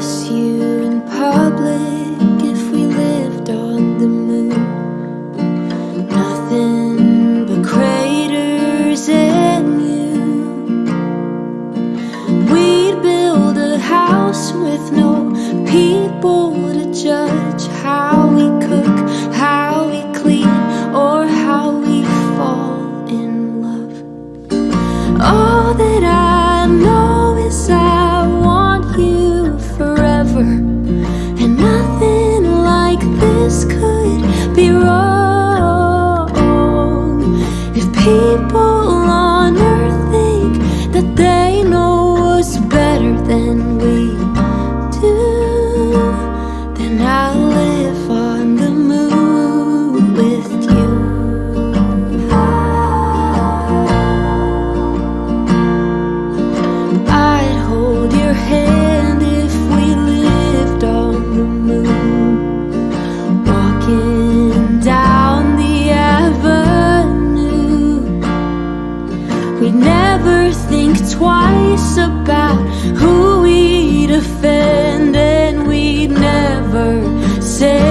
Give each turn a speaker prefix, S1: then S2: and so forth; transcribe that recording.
S1: kiss you in public if we lived on the moon. Nothing but craters and you. We'd build a house with no people to judge how we cook, how we clean, or how we fall in love. All forever, and nothing like this could be wrong. If people on earth think that they know us better than we do, then I'll live on the moon with you. I'd hold your hand We'd never think twice about who we'd offend And we'd never say